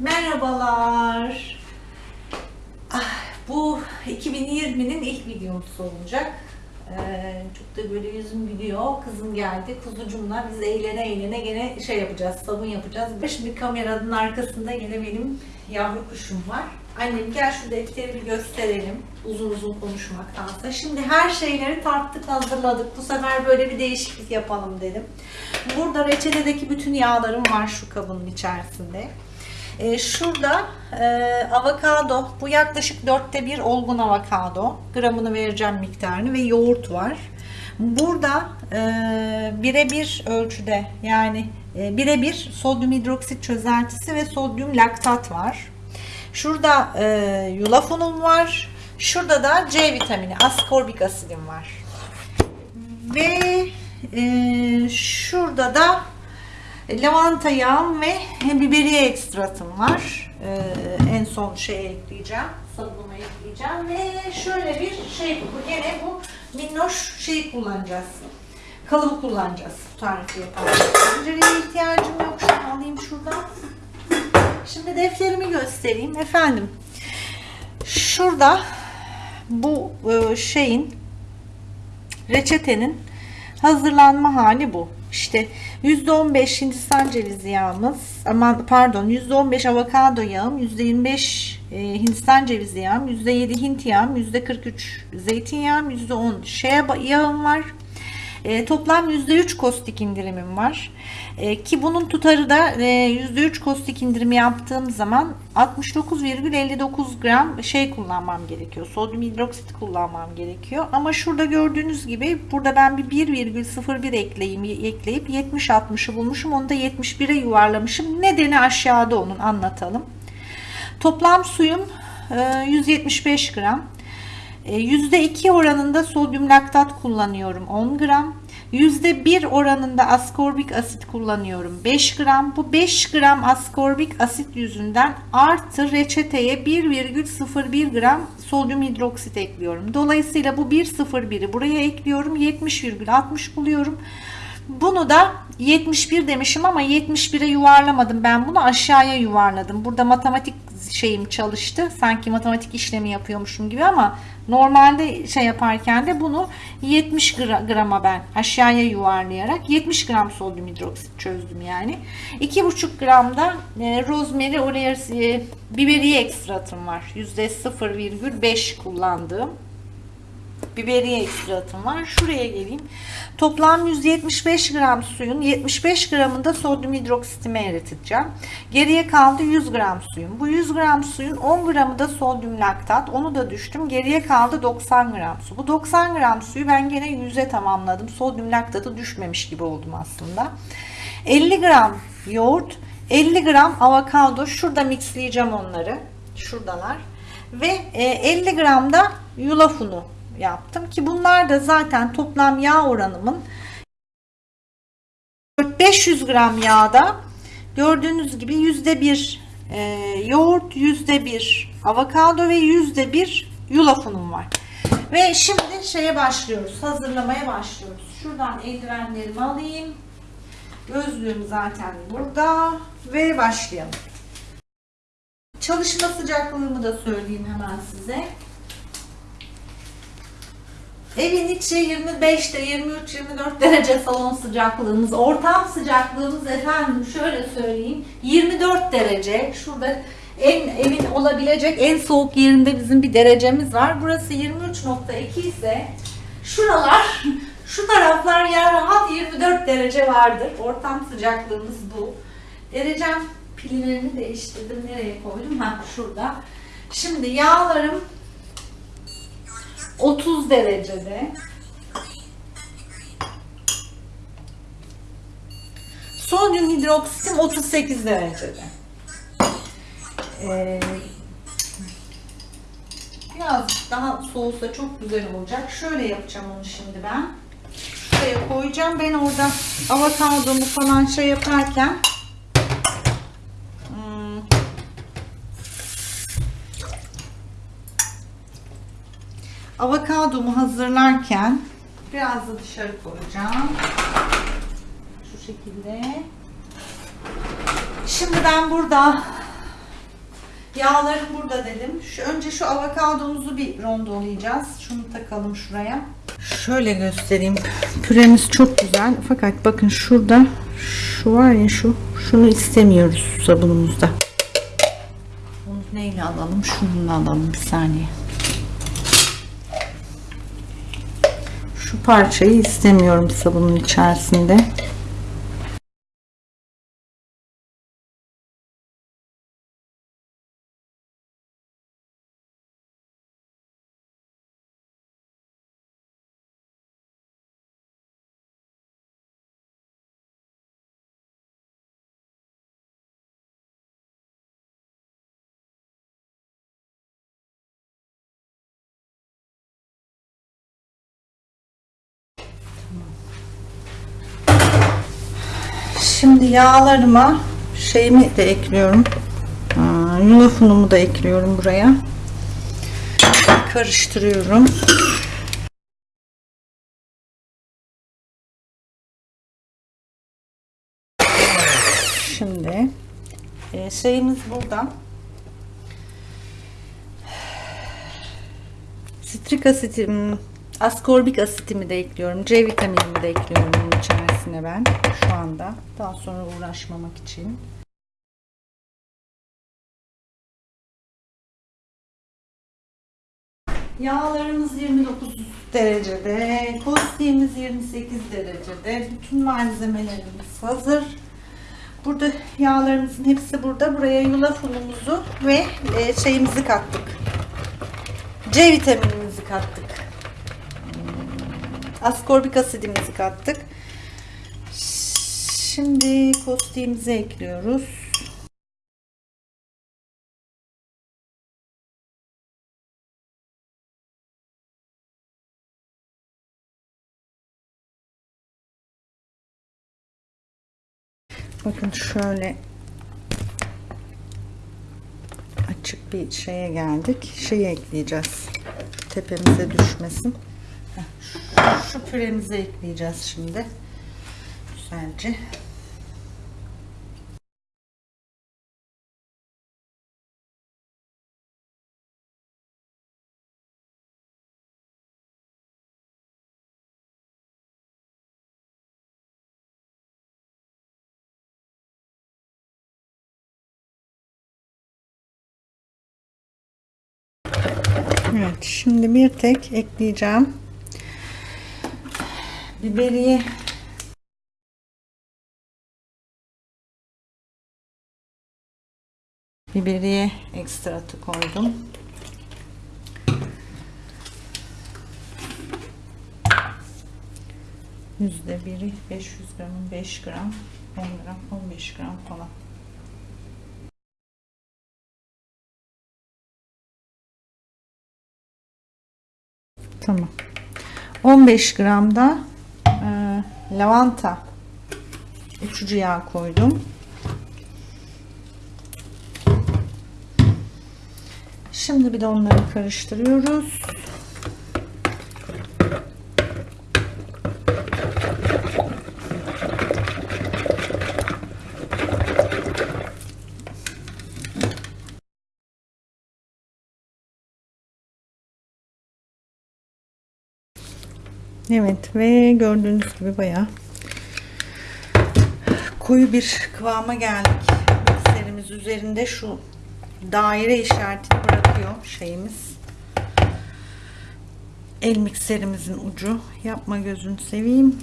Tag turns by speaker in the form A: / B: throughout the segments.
A: Merhabalar. Ah, bu 2020'nin ilk videosu olacak. Ee, çok da böyle yüzüm gülüyor. Kızım geldi. Kuzucumla biz eğlene eğlene gene şey yapacağız, sabun yapacağız. Şimdi kameranın arkasında yine benim yavru kuşum var. Annem gel şu defteri bir gösterelim. Uzun uzun konuşmaktansa. Şimdi her şeyleri tarttık, hazırladık. Bu sefer böyle bir değişiklik yapalım dedim. Burada reçetedeki bütün yağlarım var şu kabının içerisinde. Ee, şurada e, avokado, bu yaklaşık dörtte bir olgun avokado. Gramını vereceğim miktarını ve yoğurt var. Burada e, birebir ölçüde yani e, birebir sodyum hidroksit çözeltisi ve sodyum laktat var. Şurada e, yulaf unum var. Şurada da C vitamini, askorbik asidim var. Ve e, şurada da lavanta yağım ve biberiye ekstratım var. Ee, en son şey ekleyeceğim. Sabunu ekleyeceğim ve şöyle bir şey bu. Gene bu minnoş şeyi kullanacağız. Kalıbı kullanacağız tarifi yaparken. Tencereye ihtiyacım yok. Şunu alayım şuradan. Şimdi defterimi göstereyim. Efendim şurada bu e, şeyin reçetenin hazırlanma hali bu. İşte %15 Hindistan cevizi yağımız, aman pardon %15 avokado yağım, %25 e, Hindistan cevizi yağım, %7 Hint yağım, %43 zeytinyağım, %10 şeye yağım var. E, toplam %3 kostik indirimim var. E, ki bunun tutarı da e, %3 kostik indirimi yaptığım zaman 69,59 gram şey kullanmam gerekiyor. Sodyum hidroksit kullanmam gerekiyor. Ama şurada gördüğünüz gibi burada ben bir 1,01 ekleyeyim, ekleyip 70-60'ı bulmuşum. Onu da 71'e yuvarlamışım. Nedeni aşağıda onun anlatalım. Toplam suyum e, 175 gram. %2 oranında sodyum laktat kullanıyorum 10 gram. %1 oranında askorbik asit kullanıyorum 5 gram. Bu 5 gram askorbik asit yüzünden artı reçeteye 1,01 gram sodyum hidroksit ekliyorum. Dolayısıyla bu 1,01'i buraya ekliyorum. 70,60 buluyorum. Bunu da 71 demişim ama 71'e yuvarlamadım. Ben bunu aşağıya yuvarladım. Burada matematik şeyim çalıştı. Sanki matematik işlemi yapıyormuşum gibi ama normalde şey yaparken de bunu 70 grama ben aşağıya yuvarlayarak 70 gram sodyum hidroksit çözdüm yani. 2,5 gram da e, rosemary olearis e, biberiye ekstratım var. %0,5 kullandığım biberiye ekstratım var. Şuraya geleyim. Toplam 175 gram suyun 75 gramında sodyum hidroksitimi eriteceğim. Geriye kaldı 100 gram suyun. Bu 100 gram suyun 10 gramı da sodyum laktat. Onu da düştüm. Geriye kaldı 90 gram su. Bu 90 gram suyu ben gene 100'e tamamladım. Sodyum laktatı düşmemiş gibi oldum aslında. 50 gram yoğurt, 50 gram avokado. Şurada mixleyeceğim onları. Şuradalar. Ve 50 gram da yulaf unu yaptım ki bunlar da zaten toplam yağ oranımın 500 gram yağda gördüğünüz gibi yüzde bir e, yoğurt yüzde bir avokado ve yüzde bir yulaf var. Ve şimdi şeye başlıyoruz hazırlamaya başlıyoruz. Şuradan eldivenlerimi alayım. Gözlüğüm zaten burada ve başlayalım. Çalışma sıcaklığımı da söyleyeyim hemen size Evin içi 25'te 23-24 derece salon sıcaklığımız. Ortam sıcaklığımız efendim şöyle söyleyeyim 24 derece. Şurada en evin olabilecek en soğuk yerinde bizim bir derecemiz var. Burası 23.2 ise şuralar şu taraflar ya rahat 24 derece vardır. Ortam sıcaklığımız bu. Derecem pillerini değiştirdim. Nereye koydum? Ha şurada. Şimdi yağlarım 30 derecede. Sodyum hidroksitim 38 derecede. Ee, biraz daha soğusa çok güzel olacak. Şöyle yapacağım onu şimdi ben. Şuraya koyacağım. Ben orada avokadomu falan şey yaparken avokadomu hazırlarken biraz da dışarı koyacağım. Şu şekilde. Şimdi ben burada Yağlarım burada dedim. Şu, önce şu avokadomuzu bir rondolayacağız. Şunu takalım şuraya. Şöyle göstereyim. Püremiz çok güzel. Fakat bakın şurada şu var ya şu. Şunu istemiyoruz sabunumuzda. Bunu neyle alalım? Şununla alalım bir saniye. Şu parçayı istemiyorum sabunun içerisinde. Şimdi yağlarıma şeyimi de ekliyorum. Aa, Yulaf unumu da ekliyorum buraya. Karıştırıyorum. Şimdi e, şeyimiz burada. Sitrik asitim, askorbik asitimi de ekliyorum. C vitaminimi de ekliyorum bunun içerisine ben şu anda. Daha sonra uğraşmamak için. Yağlarımız 29 derecede, kostiğimiz 28 derecede. Bütün malzemelerimiz hazır. Burada yağlarımızın hepsi burada. Buraya yulaf unumuzu ve e, şeyimizi kattık. C vitaminimizi kattık. Askorbik asidimizi kattık. Şimdi kostiğimizi ekliyoruz. Bakın şöyle açık bir şeye geldik. Şeyi ekleyeceğiz. Tepemize düşmesin. Şu püremizi ekleyeceğiz şimdi. Güzelce. Evet, şimdi bir tek ekleyeceğim. Biberiye Biberiye ekstratı koydum. Yüzde biri 500 gramın 5 gram 10 gram 15 gram falan. Tamam. 15 gram da e, lavanta uçucu yağ koydum. Şimdi bir de onları karıştırıyoruz. Evet ve gördüğünüz gibi bayağı koyu bir kıvama geldik. Mikserimiz üzerinde şu daire işaretini bırakıyor şeyimiz. El mikserimizin ucu. Yapma gözünü seveyim.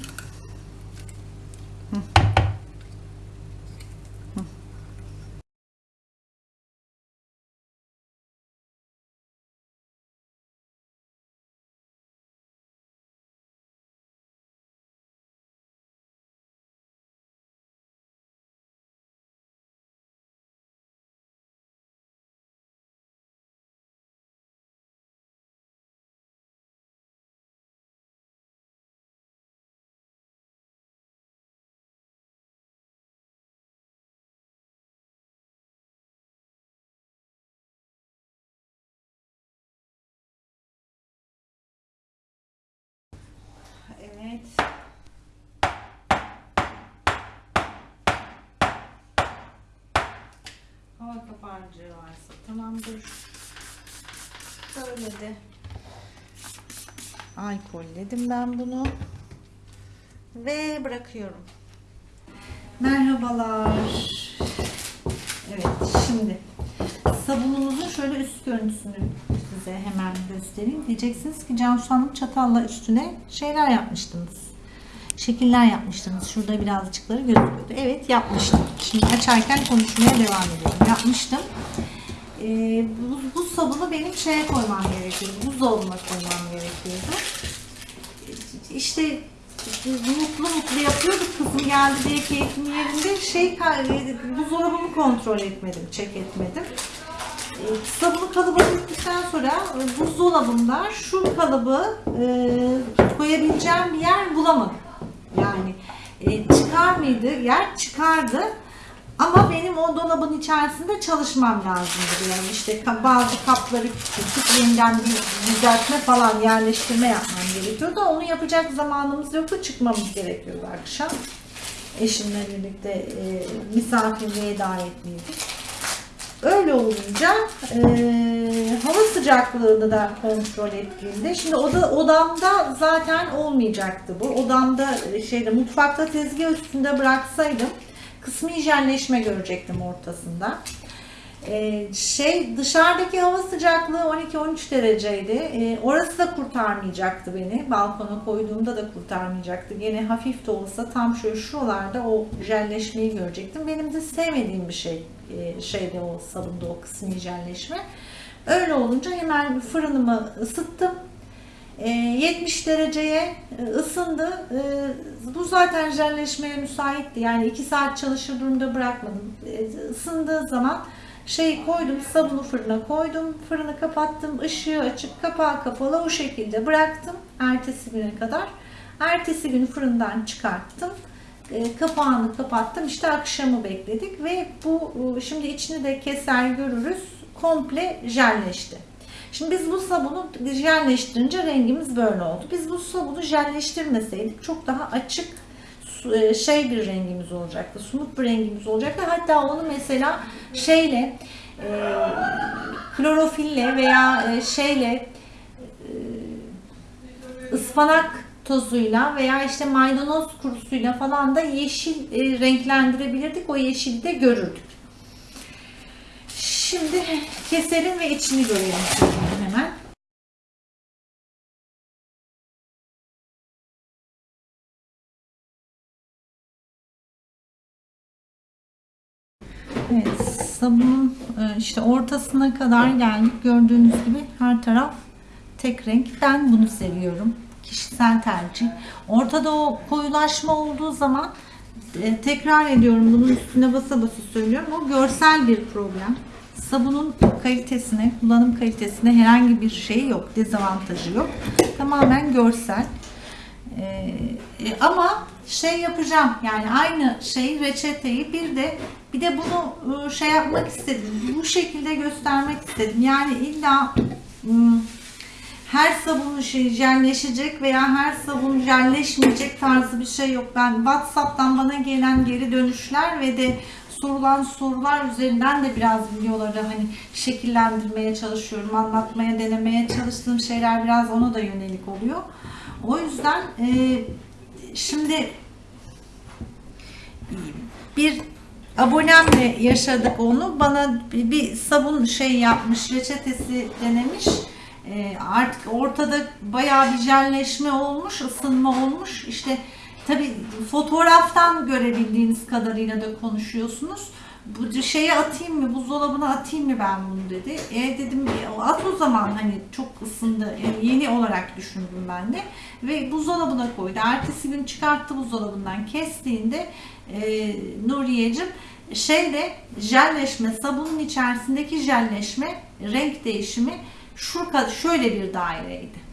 A: Evet. Hava kaparcığı varsa. Tamam dur. Böyle de alkolledim ben bunu. Ve bırakıyorum. Merhabalar. Evet şimdi sabunumuzun şöyle üst görüntüsünü size hemen göstereyim. Diyeceksiniz ki Cansu Hanım çatalla üstüne şeyler yapmıştınız. Şekiller yapmıştınız. Şurada birazcıkları gözüküyordu. Evet yapmıştım. Şimdi açarken konuşmaya devam ediyorum. Yapmıştım. Ee, bu, bu sabunu benim şeye koymam gerekiyordu. Buzdolabına koymam gerekiyordu. İşte mutlu mutlu yapıyorduk. Kızım geldi diye keyfim yerinde. Şey, buzdolabımı kontrol etmedim. Çek etmedim. Ee, sabunu kalıba döktükten sonra e, buzdolabında şu kalıbı e, koyabileceğim bir yer bulamadım. Yani e, çıkar mıydı? Yer çıkardı. Ama benim o dolabın içerisinde çalışmam lazımdı. Yani işte bazı kapları tutup yeniden bir düzeltme falan yerleştirme yapmam gerekiyordu. Onu yapacak zamanımız yoktu. Çıkmamız gerekiyordu akşam. Eşimle birlikte e, misafirliğe davetliydik. Öyle olunca e, hava sıcaklığını da kontrol ettiğimde şimdi oda, odamda zaten olmayacaktı bu. Odamda e, şeyde mutfakta tezgah üstünde bıraksaydım kısmi hijyenleşme görecektim ortasında. E, şey dışarıdaki hava sıcaklığı 12-13 dereceydi. E, orası da kurtarmayacaktı beni. Balkona koyduğumda da kurtarmayacaktı. Gene hafif de olsa tam şöyle şuralarda o jelleşmeyi görecektim. Benim de sevmediğim bir şey e, şeyde o sabunda o kısmi jelleşme. Öyle olunca hemen fırınımı ısıttım. E, 70 dereceye e, ısındı. Bu zaten jelleşmeye müsaitti. Yani 2 saat çalışır durumda bırakmadım. Isındığı zaman şey koydum, sabunu fırına koydum, fırını kapattım, ışığı açık, kapağı kapalı o şekilde bıraktım ertesi güne kadar. Ertesi gün fırından çıkarttım, e, kapağını kapattım, işte akşamı bekledik ve bu e, şimdi içini de keser görürüz, komple jelleşti. Şimdi biz bu sabunu jelleştirince rengimiz böyle oldu. Biz bu sabunu jelleştirmeseydik çok daha açık şey bir rengimiz olacaktı. Sumut bir rengimiz olacaktı. Hatta onu mesela şeyle e, klorofille veya e, şeyle e, ıspanak tozuyla veya işte maydanoz kurusuyla falan da yeşil e, renklendirebilirdik. O yeşili de görürdük. Şimdi keselim ve içini görelim Evet, sabunun e, işte ortasına kadar geldik. Gördüğünüz gibi her taraf tek renk. Ben bunu seviyorum. Kişisel tercih. Ortada o koyulaşma olduğu zaman e, tekrar ediyorum bunun üstüne basa basa söylüyorum. O görsel bir problem. Sabunun kalitesine, kullanım kalitesine herhangi bir şey yok. Dezavantajı yok. Tamamen görsel. Ee, ama şey yapacağım yani aynı şey reçeteyi bir de bir de bunu e, şey yapmak istedim. Bu şekilde göstermek istedim. Yani illa hmm, her sabun şey jelleşecek veya her sabun jelleşmeyecek tarzı bir şey yok. Ben WhatsApp'tan bana gelen geri dönüşler ve de sorulan sorular üzerinden de biraz videoları hani şekillendirmeye çalışıyorum, anlatmaya, denemeye çalıştığım şeyler biraz ona da yönelik oluyor. O yüzden e, şimdi bir abonemle yaşadık onu. Bana bir, sabun şey yapmış, reçetesi denemiş. E, artık ortada bayağı bir jelleşme olmuş, ısınma olmuş. İşte tabi fotoğraftan görebildiğiniz kadarıyla da konuşuyorsunuz. Bu şeye atayım mı, buzdolabına atayım mı ben bunu dedi. E dedim "E, at o zaman hani çok ısındı. Yani yeni olarak düşündüm ben de. Ve buzdolabına koydu. Ertesi gün çıkarttı buzdolabından kestiğinde e, Nuriye'cim şeyde jelleşme, sabunun içerisindeki jelleşme, renk değişimi şu şöyle bir daireydi.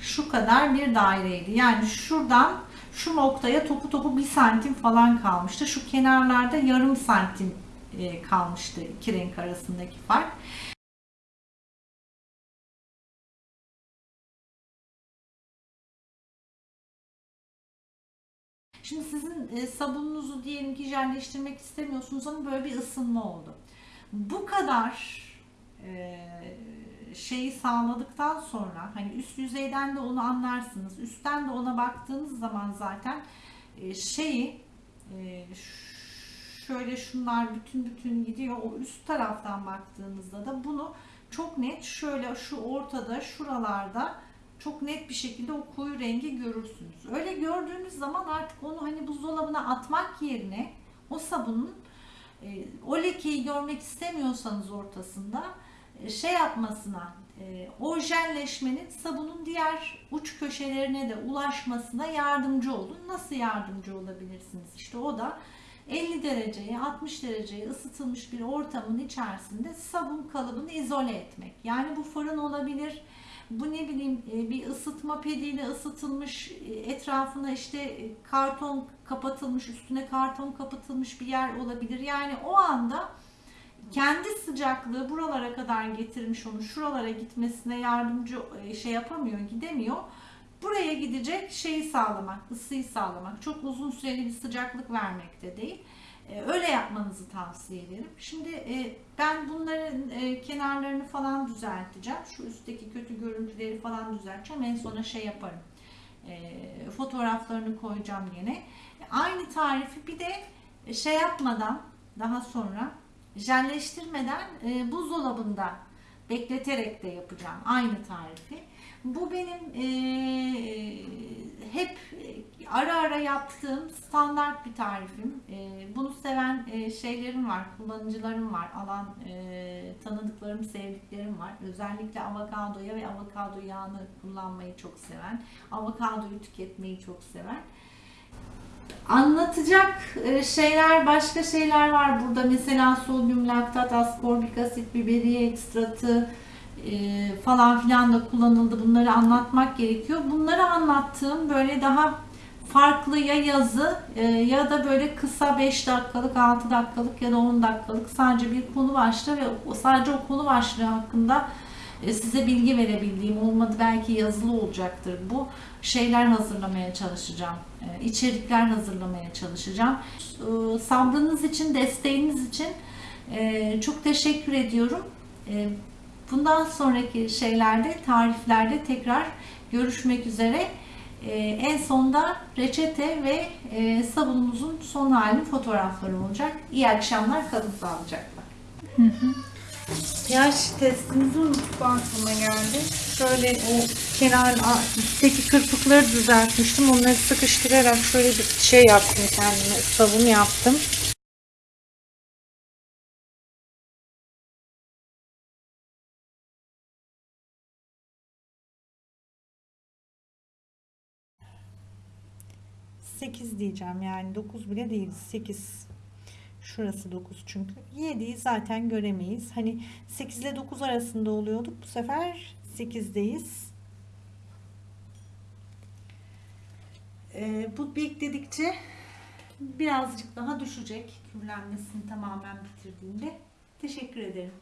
A: Şu kadar bir daireydi. Yani şuradan şu noktaya topu topu bir santim falan kalmıştı. Şu kenarlarda yarım santim e, kalmıştı iki renk arasındaki fark. Şimdi sizin e, sabununuzu diyelim ki jelleştirmek istemiyorsunuz ama böyle bir ısınma oldu. bu kadar e, şeyi sağladıktan sonra hani üst yüzeyden de onu anlarsınız. Üstten de ona baktığınız zaman zaten e, şeyi e, şöyle şunlar bütün bütün gidiyor. O üst taraftan baktığınızda da bunu çok net şöyle şu ortada şuralarda çok net bir şekilde o koyu rengi görürsünüz. Öyle gördüğünüz zaman artık onu hani buzdolabına atmak yerine o sabunun e, o lekeyi görmek istemiyorsanız ortasında şey yapmasına e, o jelleşmenin sabunun diğer uç köşelerine de ulaşmasına yardımcı olun. Nasıl yardımcı olabilirsiniz? İşte o da 50 dereceye 60 dereceye ısıtılmış bir ortamın içerisinde sabun kalıbını izole etmek. Yani bu fırın olabilir. Bu ne bileyim e, bir ısıtma pediyle ısıtılmış e, etrafına işte karton kapatılmış üstüne karton kapatılmış bir yer olabilir. Yani o anda kendi sıcaklığı buralara kadar getirmiş onu şuralara gitmesine yardımcı e, şey yapamıyor gidemiyor. Buraya gidecek şeyi sağlamak, ısıyı sağlamak. Çok uzun süreli bir sıcaklık vermek de değil. E, Öyle yapmanızı tavsiye ederim. Şimdi e, ben bunların kenarlarını falan düzelteceğim. Şu üstteki kötü görüntüleri falan düzelteceğim. En sona şey yaparım. Fotoğraflarını koyacağım yine. Aynı tarifi bir de şey yapmadan daha sonra jelleştirmeden e, buzdolabında bekleterek de yapacağım aynı tarifi. Bu benim e, hep ara ara yaptığım standart bir tarifim. E, bunu seven e, şeylerim var, kullanıcılarım var, alan e, tanıdıklarım, sevdiklerim var. Özellikle avokadoya ve avokado yağını kullanmayı çok seven, avokadoyu tüketmeyi çok seven. Anlatacak e, şeyler, başka şeyler var burada. Mesela sodyum laktat, ascorbik asit, biberiye ekstratı e, falan filan da kullanıldı. Bunları anlatmak gerekiyor. Bunları anlattığım böyle daha farklı ya yazı e, ya da böyle kısa 5 dakikalık, 6 dakikalık ya da 10 dakikalık sadece bir konu başlığı ve sadece o konu başlığı hakkında size bilgi verebildiğim olmadı belki yazılı olacaktır. Bu şeyler hazırlamaya çalışacağım. E, içerikler hazırlamaya çalışacağım. E, sabrınız için desteğiniz için e, çok teşekkür ediyorum. E, bundan sonraki şeylerde tariflerde tekrar görüşmek üzere. E, en sonda reçete ve e, sabunumuzun son halinin fotoğrafları olacak. İyi akşamlar kalın sağlıcakla pH testimizi unuttuk aklıma geldi. Şöyle o kenar üstteki kırpıkları düzeltmiştim. Onları sıkıştırarak şöyle bir şey yaptım kendime. Sabun yaptım. Sekiz diyeceğim yani 9 bile değil 8 Şurası 9 çünkü. 7'yi zaten göremeyiz. Hani 8 ile 9 arasında oluyorduk. Bu sefer 8'deyiz. Ee, bu bekledikçe birazcık daha düşecek. Kürlenmesini tamamen bitirdiğinde. Teşekkür ederim.